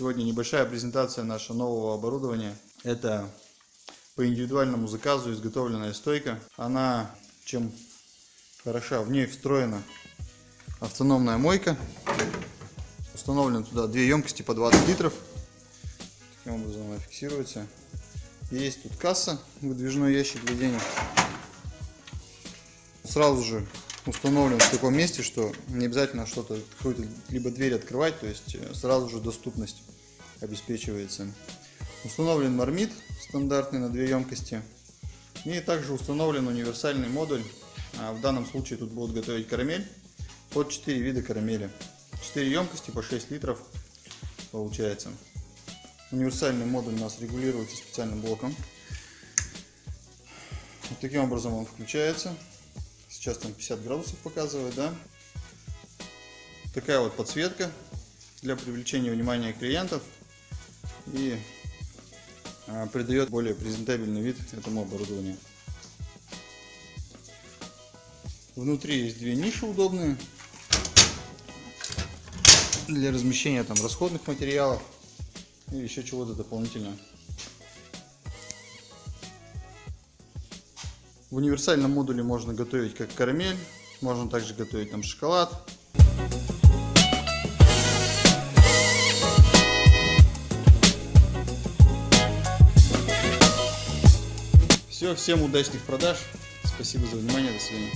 Сегодня небольшая презентация нашего нового оборудования. Это по индивидуальному заказу изготовленная стойка. Она чем хороша, в ней встроена автономная мойка. Установлен туда две емкости по 20 литров. Таким образом она фиксируется. Есть тут касса, выдвижной ящик для денег. Сразу же установлен в таком месте, что не обязательно что-то, какую-то либо дверь открывать, то есть э, сразу же доступность обеспечивается. Установлен мармит стандартный на две емкости. И также установлен универсальный модуль. А в данном случае тут будут готовить карамель под 4 вида карамели. 4 емкости по 6 литров получается. Универсальный модуль у нас регулируется специальным блоком. Вот таким образом он включается. Сейчас там 50 градусов показывает, да. Такая вот подсветка для привлечения внимания клиентов и а, придает более презентабельный вид этому оборудованию. Внутри есть две ниши удобные для размещения там расходных материалов или еще чего-то дополнительного. В универсальном модуле можно готовить как карамель, можно также готовить там шоколад. Все, всем удачных продаж. Спасибо за внимание, до свидания.